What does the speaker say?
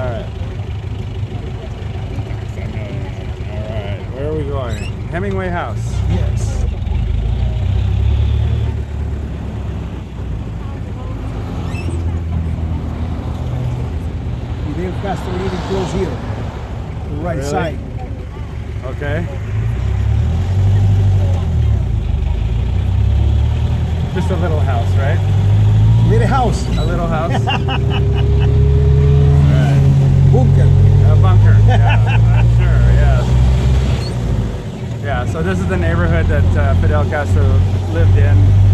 Alright. Alright, where are we going? Hemingway House. Yes. The El Castro even close here. The right really? side. Okay. Just a little house, right? Little house. A little house. So this is the neighborhood that uh, Fidel Castro lived in.